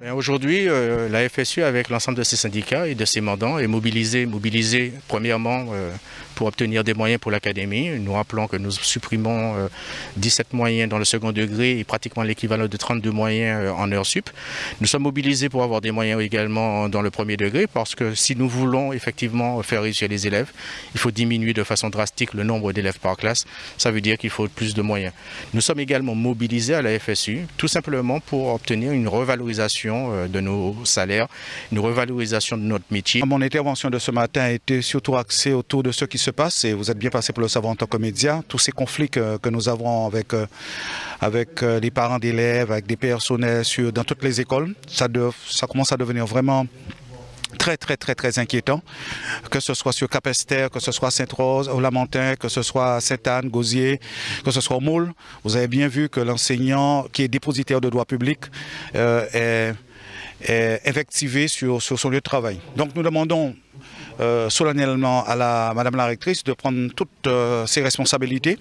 Aujourd'hui, euh, la FSU, avec l'ensemble de ses syndicats et de ses mandants, est mobilisée, mobilisée premièrement euh, pour obtenir des moyens pour l'académie. Nous rappelons que nous supprimons 17 euh, moyens dans le second degré et pratiquement l'équivalent de 32 moyens en heure sup. Nous sommes mobilisés pour avoir des moyens également dans le premier degré parce que si nous voulons effectivement faire réussir les élèves, il faut diminuer de façon drastique le nombre d'élèves par classe. Ça veut dire qu'il faut plus de moyens. Nous sommes également mobilisés à la FSU tout simplement pour obtenir une revalorisation euh, de nos salaires, une revalorisation de notre métier. Mon intervention de ce matin a été surtout axée autour de ce qui se passe et vous êtes bien passé pour le savoir en tant que média. Tous ces conflits que, nous avons avec, euh, avec euh, les parents d'élèves, avec des personnels dans toutes les écoles, ça commence à devenir vraiment très très très très inquiétant, que ce soit sur Capester, que ce soit Sainte-Rose, au Lamentin, que ce soit Sainte-Anne, Gauzier, que ce soit au Moule. Vous avez bien vu que l'enseignant qui est dépositaire de droit public euh, est, est sur, sur, son lieu de travail. Donc nous demandons euh, solennellement à la Madame la rectrice de prendre toutes euh, ses responsabilités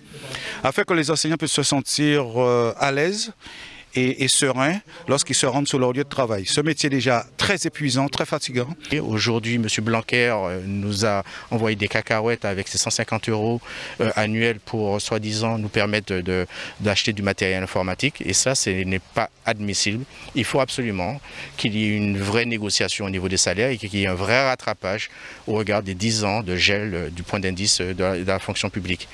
afin que les enseignants puissent se sentir à l'aise et, serein lorsqu'ils se rendent sur leur lieu de travail. Ce métier est déjà très épuisant, très fatigant. Aujourd'hui, M. Blanquer euh, nous a envoyé des cacahuètes avec ses 150 euros euh, annuels pour, soi-disant, nous permettre d'acheter du matériel informatique. Et ça, ce n'est pas admissible. Il faut absolument qu'il y ait une vraie négociation au niveau des salaires et qu'il y ait un vrai rattrapage au regard des 10 ans de gel euh, du point d'indice de la fonction publique.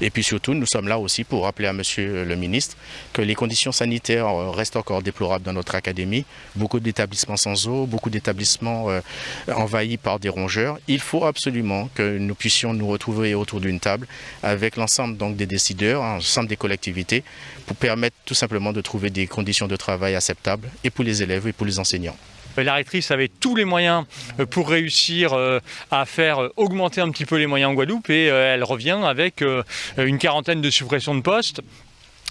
Et puis surtout, nous sommes là aussi pour rappeler à M. le ministre que les conditions sanitaires euh, reste encore déplorable dans notre académie. Beaucoup d'établissements sans eau, beaucoup d'établissements euh, envahis par des rongeurs. Il faut absolument que nous puissions nous retrouver autour d'une table avec l'ensemble des décideurs, l'ensemble des collectivités, pour permettre tout simplement de trouver des conditions de travail acceptables et pour les élèves et pour les enseignants. La rectrice avait tous les moyens euh, pour réussir à faire augmenter un petit peu les moyens en Guadeloupe et elle revient avec une quarantaine de suppressions de postes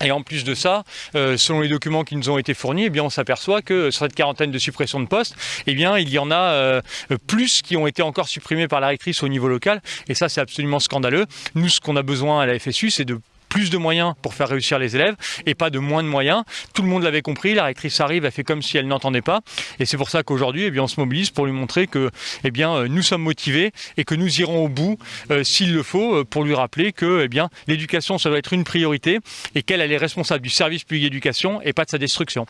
et en plus de ça, euh, selon les documents qui nous ont été fournis, eh bien, on s'aperçoit que sur cette quarantaine de suppressions de postes, eh bien, il y en a euh, plus qui ont été encore supprimés par la rectrice au niveau local. Et ça, c'est absolument scandaleux. Nous, ce qu'on a besoin à la FSU, c'est de plus de moyens pour faire réussir les élèves et pas de moins de moyens. Tout le monde l'avait compris, la rectrice arrive, elle fait comme si elle n'entendait pas. Et c'est pour ça qu'aujourd'hui, eh on se mobilise pour lui montrer que eh bien, euh, nous sommes motivés et que nous irons au bout, euh, s'il le faut, euh, pour lui rappeler que eh l'éducation, ça doit être une priorité et qu'elle est responsable du service public d'éducation et pas de sa destruction.